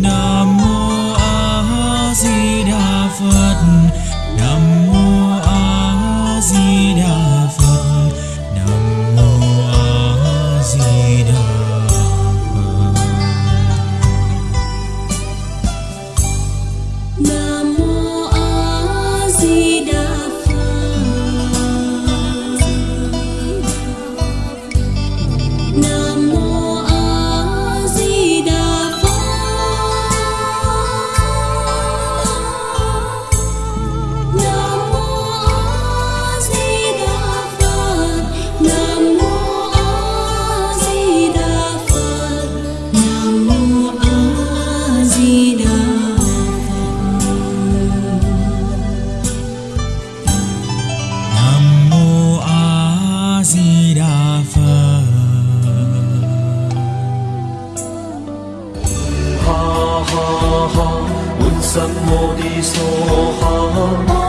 nam mô a di đà phật. ha ha, un sam mô đi so ha.